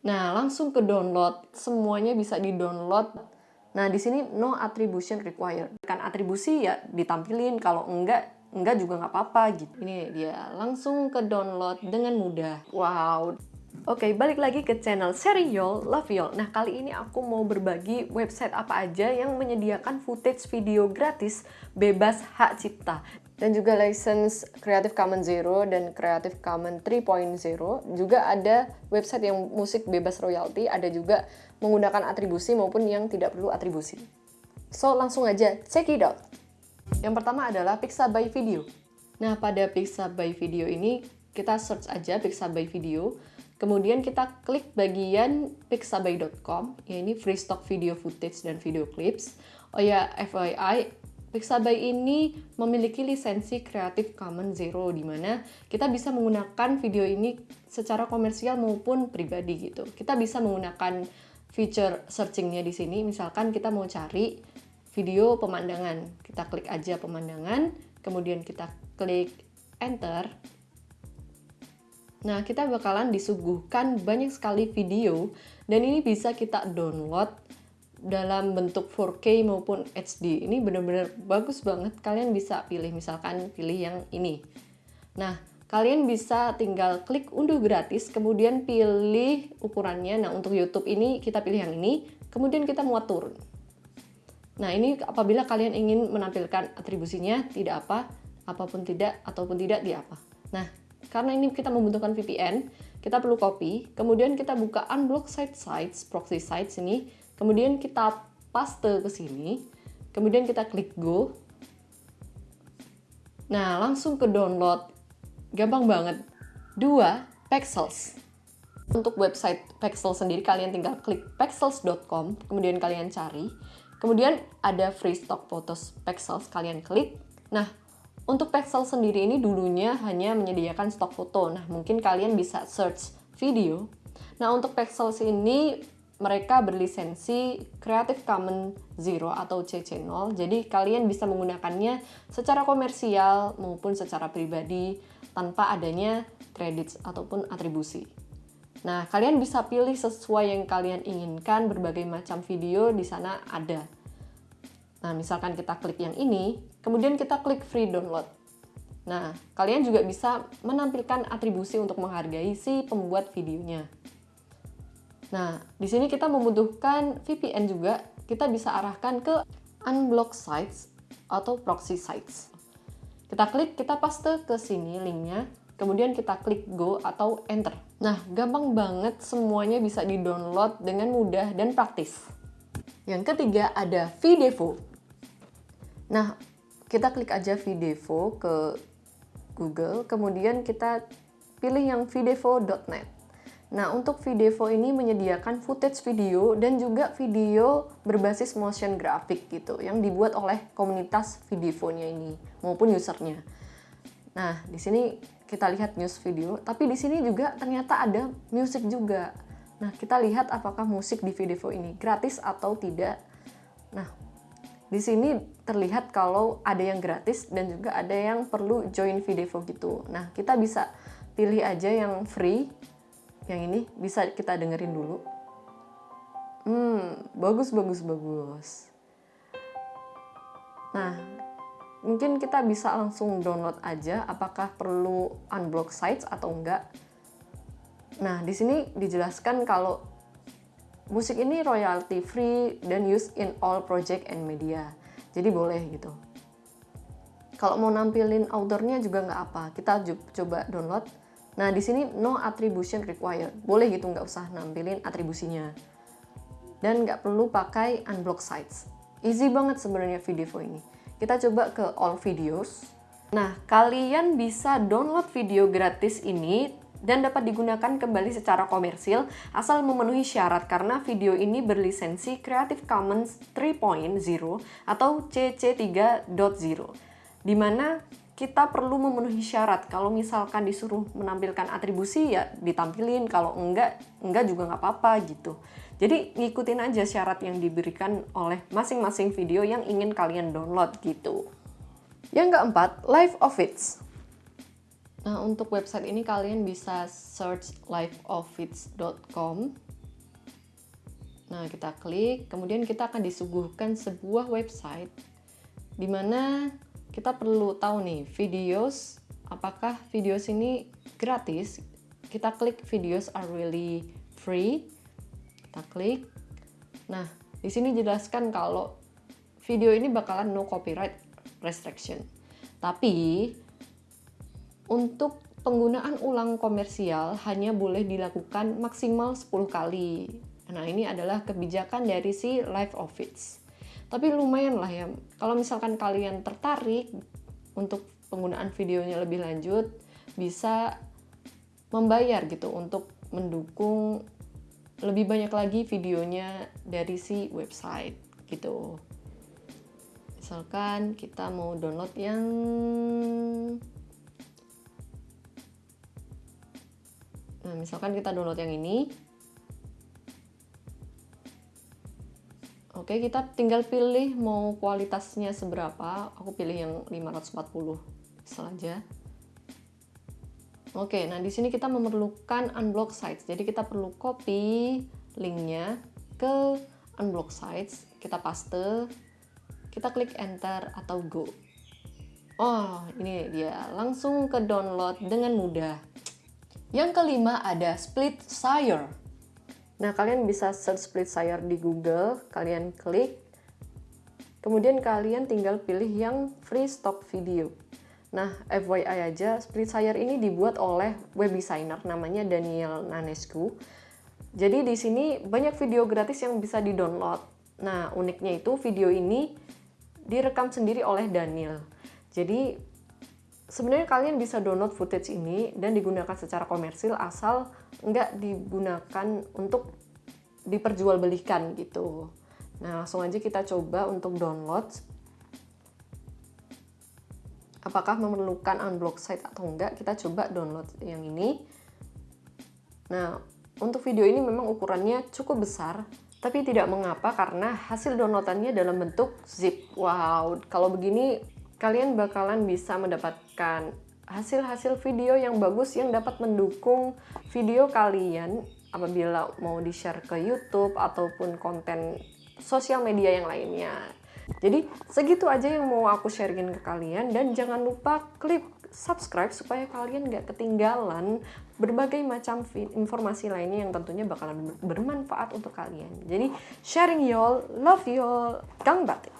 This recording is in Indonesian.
Nah, langsung ke download. Semuanya bisa di-download. Nah, di sini no attribution required. Kan atribusi ya ditampilin, kalau enggak enggak juga nggak apa-apa gitu. Ini dia, langsung ke download dengan mudah. Wow. Oke, balik lagi ke channel Serial Love Yol. Nah, kali ini aku mau berbagi website apa aja yang menyediakan footage video gratis bebas hak cipta dan juga license Creative Commons Zero dan Creative Commons 3.0 juga ada website yang musik bebas royalty ada juga menggunakan atribusi maupun yang tidak perlu atribusi. So langsung aja check it out. Yang pertama adalah Pixabay Video. Nah pada Pixabay Video ini kita search aja Pixabay Video. Kemudian kita klik bagian pixabay.com ya ini free stock video footage dan video clips. Oh ya FYI Pixabay ini memiliki lisensi Creative Commons Zero di mana kita bisa menggunakan video ini secara komersial maupun pribadi gitu. Kita bisa menggunakan feature searchingnya di sini. Misalkan kita mau cari video pemandangan, kita klik aja pemandangan, kemudian kita klik enter. Nah, kita bakalan disuguhkan banyak sekali video dan ini bisa kita download dalam bentuk 4K maupun HD. Ini benar-benar bagus banget. Kalian bisa pilih misalkan pilih yang ini. Nah, kalian bisa tinggal klik unduh gratis, kemudian pilih ukurannya. Nah, untuk YouTube ini kita pilih yang ini, kemudian kita muat turun. Nah, ini apabila kalian ingin menampilkan atribusinya, tidak apa, apa pun tidak, ataupun tidak di apa. Nah, karena ini kita membutuhkan VPN, kita perlu copy, kemudian kita buka unblock site sites, proxy sites ini, Kemudian kita paste ke sini, kemudian kita klik go. Nah, langsung ke download. Gampang banget. Dua, Pexels. Untuk website Pexel sendiri, kalian tinggal klik pexels.com, kemudian kalian cari. Kemudian ada free stock photos Pexels, kalian klik. Nah, untuk Pexel sendiri ini dulunya hanya menyediakan stok foto. Nah, mungkin kalian bisa search video. Nah, untuk Pexels ini mereka berlisensi Creative Commons Zero atau CC0. Jadi kalian bisa menggunakannya secara komersial maupun secara pribadi tanpa adanya credits ataupun atribusi. Nah, kalian bisa pilih sesuai yang kalian inginkan, berbagai macam video di sana ada. Nah, misalkan kita klik yang ini, kemudian kita klik free download. Nah, kalian juga bisa menampilkan atribusi untuk menghargai si pembuat videonya. Nah, di sini kita membutuhkan VPN juga. Kita bisa arahkan ke unblock sites atau proxy sites. Kita klik, kita paste ke sini linknya, kemudian kita klik go atau enter. Nah, gampang banget semuanya bisa di-download dengan mudah dan praktis. Yang ketiga ada Videvo. Nah, kita klik aja Videvo ke Google, kemudian kita pilih yang videvo.net. Nah, untuk Videvo ini menyediakan footage video dan juga video berbasis motion graphic gitu yang dibuat oleh komunitas Videvonya ini maupun usernya. Nah, di sini kita lihat news video, tapi di sini juga ternyata ada musik juga. Nah, kita lihat apakah musik di Videvo ini gratis atau tidak. Nah, di sini terlihat kalau ada yang gratis dan juga ada yang perlu join Videvo gitu. Nah, kita bisa pilih aja yang free yang ini bisa kita dengerin dulu. Hmm, bagus, bagus, bagus. Nah, mungkin kita bisa langsung download aja apakah perlu unblock sites atau enggak. Nah, di sini dijelaskan kalau musik ini royalty free dan use in all project and media. Jadi boleh gitu. Kalau mau nampilin autornya juga nggak apa. Kita coba download Nah, di sini no attribution required. Boleh gitu, nggak usah nampilin atribusinya. Dan nggak perlu pakai unblock sites. Easy banget sebenarnya video ini. Kita coba ke all videos. Nah, kalian bisa download video gratis ini dan dapat digunakan kembali secara komersil asal memenuhi syarat karena video ini berlisensi Creative Commons 3.0 atau CC3.0 di mana kita perlu memenuhi syarat. Kalau misalkan disuruh menampilkan atribusi ya ditampilin, kalau enggak, enggak juga nggak apa-apa gitu. Jadi ngikutin aja syarat yang diberikan oleh masing-masing video yang ingin kalian download gitu. Yang keempat, Live Office. Nah, untuk website ini kalian bisa search liveoffice.com Nah, kita klik, kemudian kita akan disuguhkan sebuah website di mana kita perlu tahu nih, videos apakah videos ini gratis? Kita klik videos are really free. Kita klik. Nah, di sini jelaskan kalau video ini bakalan no copyright restriction. Tapi untuk penggunaan ulang komersial hanya boleh dilakukan maksimal 10 kali Nah, ini adalah kebijakan dari si Live Office. Tapi lumayan lah ya, kalau misalkan kalian tertarik untuk penggunaan videonya lebih lanjut, bisa membayar gitu untuk mendukung lebih banyak lagi videonya dari si website gitu. Misalkan kita mau download yang Nah, misalkan kita download yang ini, Oke, kita tinggal pilih mau kualitasnya seberapa. Aku pilih yang 540 saja. Oke, nah di sini kita memerlukan unblock sites. Jadi kita perlu copy linknya ke unblock sites. Kita paste, kita klik enter atau go. Oh, ini dia. Langsung ke download dengan mudah. Yang kelima ada Split Sire. Nah, kalian bisa search split Splitsire di Google, kalian klik, kemudian kalian tinggal pilih yang free stock video. Nah, FYI aja, split Splitsire ini dibuat oleh web designer namanya Daniel Nanescu. Jadi di sini banyak video gratis yang bisa di-download. Nah, uniknya itu video ini direkam sendiri oleh Daniel. Jadi sebenarnya kalian bisa download footage ini dan digunakan secara komersil asal nggak digunakan untuk diperjualbelikan gitu. Nah, langsung aja kita coba untuk download. Apakah memerlukan unblock site atau enggak? Kita coba download yang ini. Nah, untuk video ini memang ukurannya cukup besar, tapi tidak mengapa karena hasil downloadannya dalam bentuk zip. Wow, kalau begini kalian bakalan bisa mendapatkan hasil-hasil video yang bagus yang dapat mendukung video kalian apabila mau di-share ke YouTube ataupun konten sosial media yang lainnya. Jadi segitu aja yang mau aku sharingin ke kalian dan jangan lupa klik subscribe supaya kalian gak ketinggalan berbagai macam informasi lainnya yang tentunya bakalan bermanfaat untuk kalian. Jadi sharing y'all, love y'all, gang batik.